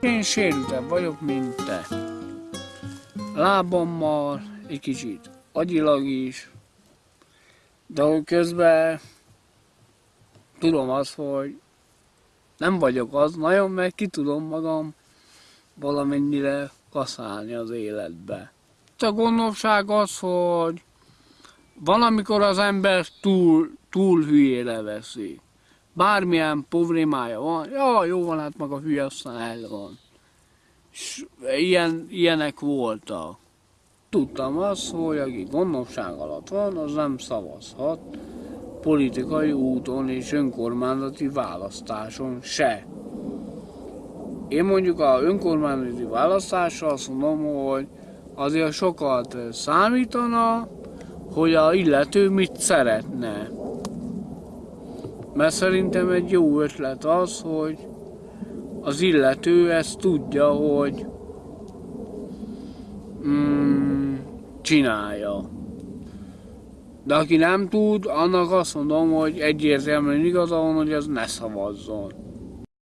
Én sérültebb vagyok, mint te. Lábammal, egy kicsit agyilag is, de közben tudom azt, hogy nem vagyok az nagyon, meg ki tudom magam valamennyire kaszálni az életbe. A gondosság az, hogy van, amikor az ember túl, túl hülyére veszi. Bármilyen problémája van, ja, jó van, hát maga hülye, aztán el van. És ilyen, ilyenek voltak. Tudtam azt, hogy aki gondosság alatt van, az nem szavazhat politikai úton és önkormányzati választáson se. Én mondjuk a önkormányzati választásra azt mondom, hogy azért sokat számítana, hogy a illető mit szeretne. Mert szerintem egy jó ötlet az, hogy az illető ezt tudja, hogy mm, csinálja. De aki nem tud, annak azt mondom, hogy egyértelműen igaza van, hogy az ne szavazzon.